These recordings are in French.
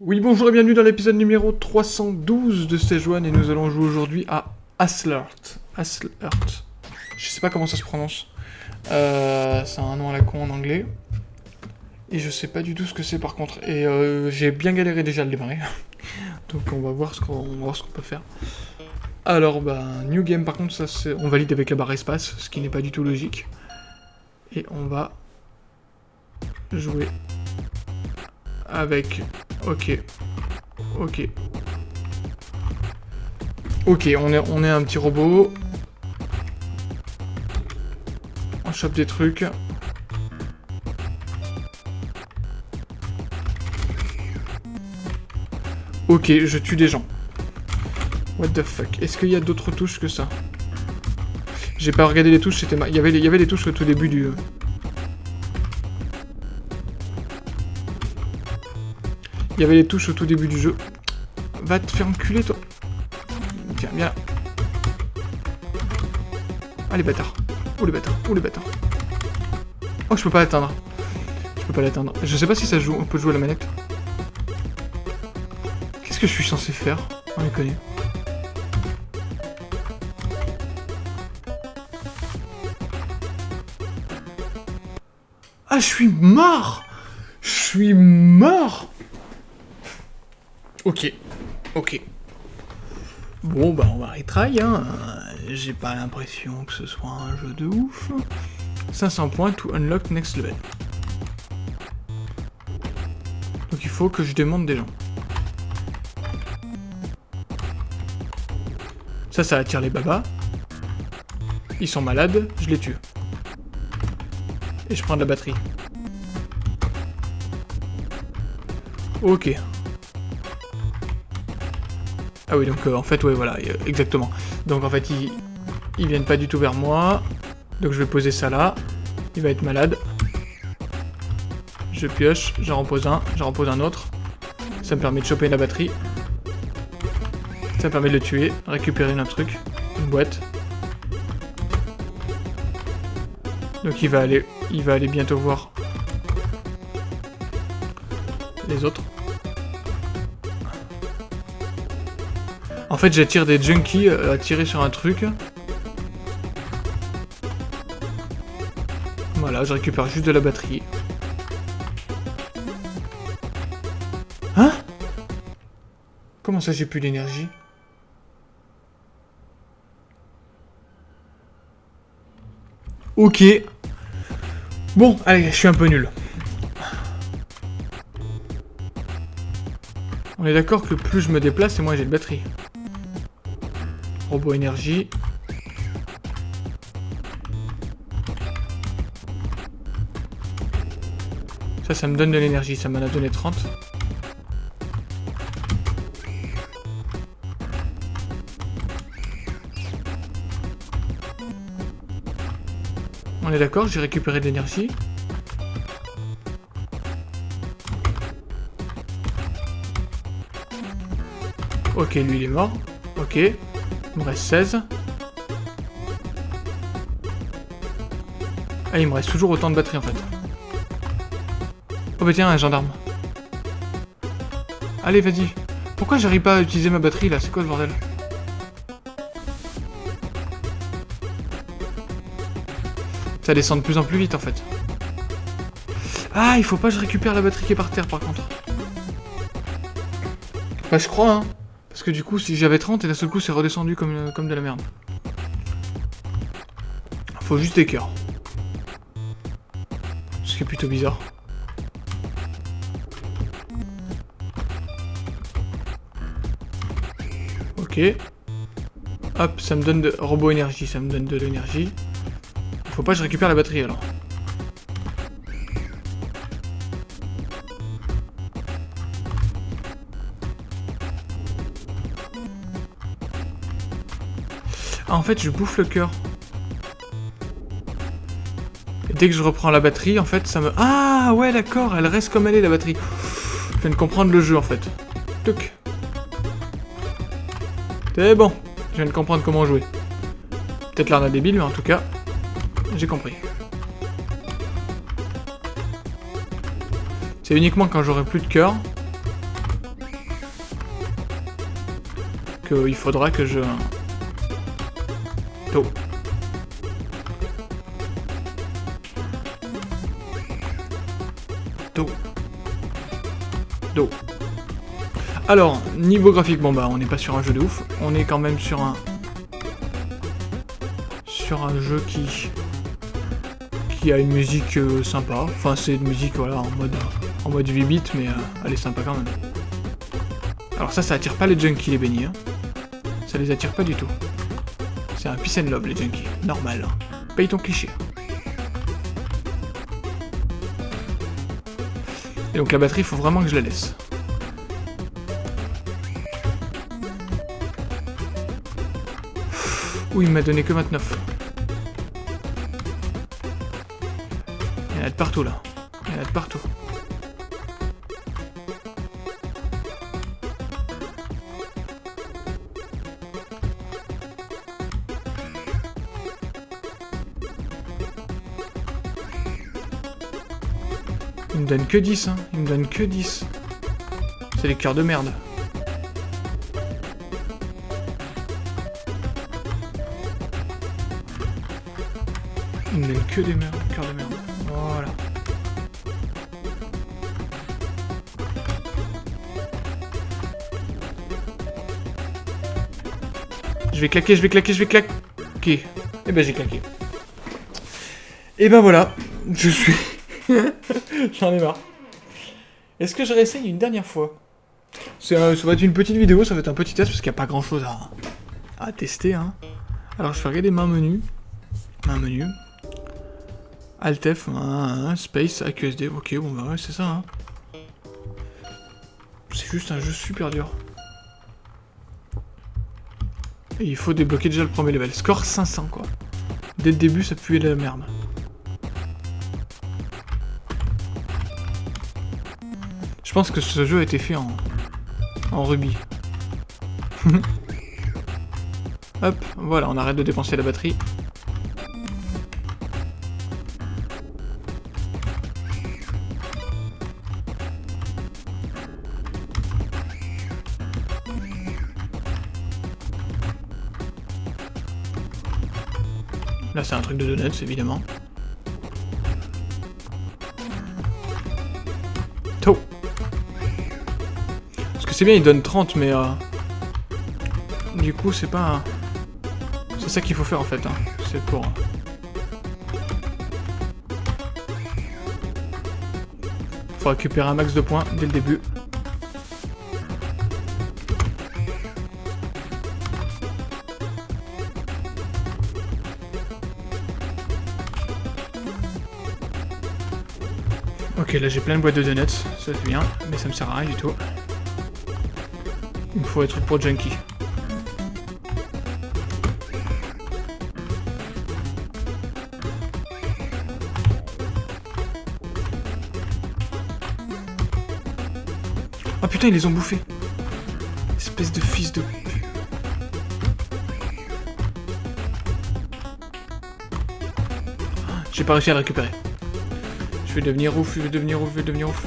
Oui, bonjour et bienvenue dans l'épisode numéro 312 de Stage 1 et nous allons jouer aujourd'hui à Aslert. Aslert. Je sais pas comment ça se prononce. Euh, c'est un nom à la con en anglais. Et je sais pas du tout ce que c'est par contre. Et euh, j'ai bien galéré déjà à le démarrer. Donc on va voir ce qu'on qu'on peut faire. Alors, bah, New Game par contre, ça. On valide avec la barre espace, ce qui n'est pas du tout logique. Et on va jouer avec... Ok. Ok. Ok, on est, on est un petit robot. On chope des trucs. Ok, je tue des gens. What the fuck? Est-ce qu'il y a d'autres touches que ça? J'ai pas regardé les touches, c'était Il y avait, il y avait touches au tout début du... Il y avait les touches au tout début du jeu. Va te faire enculer, toi. Tiens, viens là. Ah, les bâtards. Oh, les bâtards. Oh, les bâtards. Oh, je peux pas l'atteindre. Je peux pas l'atteindre. Je sais pas si ça joue. On peut jouer à la manette. Qu'est-ce que je suis censé faire? On les connaît. Ah, je suis mort Je suis mort Ok. Ok. Bon, bah on va retry, hein. J'ai pas l'impression que ce soit un jeu de ouf. 500 points to unlock next level. Donc il faut que je demande des gens. Ça, ça attire les babas. Ils sont malades, je les tue. Et je prends de la batterie. Ok. Ah oui, donc euh, en fait, ouais, voilà, euh, exactement. Donc en fait, ils, ils viennent pas du tout vers moi. Donc je vais poser ça là. Il va être malade. Je pioche, j'en repose un, j'en repose un autre. Ça me permet de choper la batterie. Ça me permet de le tuer, récupérer un truc, une boîte. Donc il va aller, bientôt voir les autres. En fait, j'attire des junkies à tirer sur un truc. Voilà, je récupère juste de la batterie. Hein? Comment ça, j'ai plus d'énergie? Ok. Bon, allez, je suis un peu nul. On est d'accord que plus je me déplace, et moins j'ai de batterie. Robot énergie. Ça, ça me donne de l'énergie. Ça m'en a donné 30. On est d'accord, j'ai récupéré de l'énergie. Ok, lui il est mort. Ok. Il me reste 16. Ah, il me reste toujours autant de batterie en fait. Oh bah tiens, un gendarme. Allez, vas-y. Pourquoi j'arrive pas à utiliser ma batterie là? C'est quoi le bordel? Ça descend de plus en plus vite en fait. Ah, il faut pas que je récupère la batterie qui est par terre par contre. Bah je crois hein. Parce que du coup, si j'avais 30 et d'un seul coup c'est redescendu comme, euh, comme de la merde. Faut juste des cœurs. Ce qui est plutôt bizarre. Ok. Hop, ça me donne de... Robot énergie, ça me donne de l'énergie. Faut pas que je récupère la batterie alors. Ah, en fait, je bouffe le cœur. Dès que je reprends la batterie, en fait, ça me... Ah, ouais, d'accord, elle reste comme elle est, la batterie. Je viens de comprendre le jeu, en fait. Tuc. C'est bon, je viens de comprendre comment jouer. Peut-être l'arnaque débile, mais en tout cas, j'ai compris. C'est uniquement quand j'aurai plus de cœur qu'il faudra que je... Do. Do. Do. Alors, niveau graphique, bon bah on n'est pas sur un jeu de ouf, on est quand même sur un... Sur un jeu qui... Qui a une musique euh, sympa, enfin c'est une musique voilà en mode en mode 8 bits mais euh, elle est sympa quand même. Alors ça, ça attire pas les junkies les bénis, hein. ça les attire pas du tout. C'est un peace les junkies, normal. Hein. Paye ton cliché. Et donc la batterie, il faut vraiment que je la laisse. Ouh, il m'a donné que 29. Il y en a de partout, là. Il y en a de partout. Il me donne que 10, hein. Il me donne que 10. C'est les cœurs de merde. Il me donne que des merdes. Voilà. Je vais claquer, je vais claquer, je vais claquer. Ok. Eh ben j'ai claqué. Et ben voilà. Je suis... J'en ai marre. Est-ce que je réessaye une dernière fois? Ça va être une petite vidéo, ça va être un petit test parce qu'il n'y a pas grand chose à, à tester. Hein. Alors je fais regarder main menu. Main menu. Alt F, Space, AQSD. Ok, bon bah ouais, c'est ça. Hein. C'est juste un jeu super dur. Il faut débloquer déjà le premier level. Score 500 quoi. Dès le début, ça puait la merde. Je pense que ce jeu a été fait en, en rubis. Hop, voilà, on arrête de dépenser la batterie. Là, c'est un truc de donuts, évidemment. Tôt c'est bien, il donne 30, mais... Euh, du coup, c'est pas... C'est ça qu'il faut faire, en fait. Hein. C'est pour... Faut récupérer un max de points dès le début. Ok, là j'ai plein de boîtes de donuts, ça c'est bien, mais ça me sert à rien du tout. Il faut être pour junkie. Oh putain, ils les ont bouffés. Espèce de fils de... J'ai pas réussi à récupérer. Je vais devenir ouf, je vais devenir ouf, je vais devenir ouf.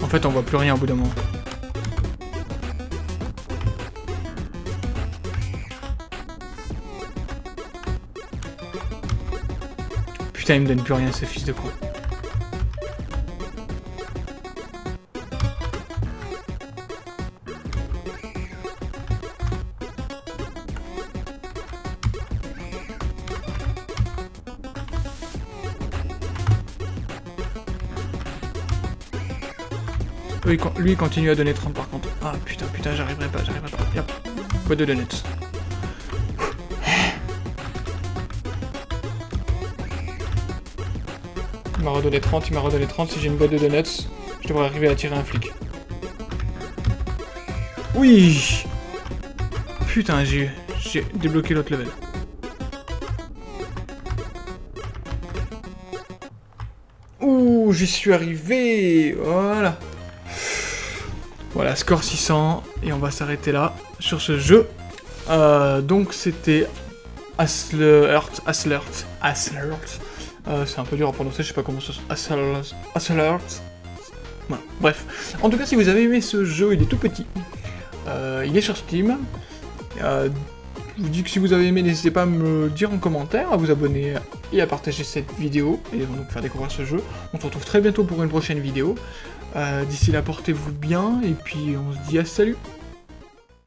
En fait, on voit plus rien au bout d'un moment. Putain, il me donne plus rien, ce fils de con. Lui, lui continue à donner 30 par contre. Ah putain, putain, j'arriverai pas, j'arriverai pas. Yep. Quoi de donuts. Il m'a redonné 30, il m'a redonné 30. Si j'ai une boîte de donuts, je devrais arriver à tirer un flic. Oui Putain, j'ai débloqué l'autre level. Ouh, j'y suis arrivé Voilà Voilà, score 600, et on va s'arrêter là, sur ce jeu. Euh, donc c'était Aslert, Aslert, Aslert. Euh, c'est un peu dur à prononcer, je sais pas comment ça se... Aslert, Aslert. Bref. En tout cas, si vous avez aimé ce jeu, il est tout petit. Euh, il est sur Steam. Je vous dis que si vous avez aimé, n'hésitez pas à me dire en commentaire, à vous abonner et à partager cette vidéo, et donc faire découvrir ce jeu. On se retrouve très bientôt pour une prochaine vidéo. Euh, d'ici là, portez-vous bien, et puis on se dit à salut